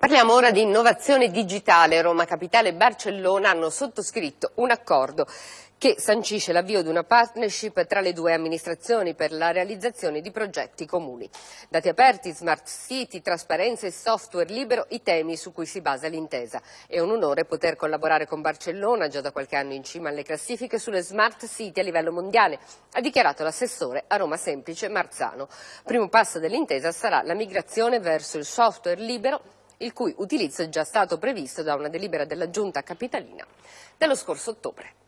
Parliamo ora di innovazione digitale. Roma Capitale e Barcellona hanno sottoscritto un accordo che sancisce l'avvio di una partnership tra le due amministrazioni per la realizzazione di progetti comuni. Dati aperti, smart city, trasparenza e software libero, i temi su cui si basa l'intesa. È un onore poter collaborare con Barcellona, già da qualche anno in cima alle classifiche, sulle smart city a livello mondiale, ha dichiarato l'assessore a Roma Semplice Marzano. Primo passo dell'intesa sarà la migrazione verso il software libero il cui utilizzo è già stato previsto da una delibera della Giunta Capitalina dello scorso ottobre.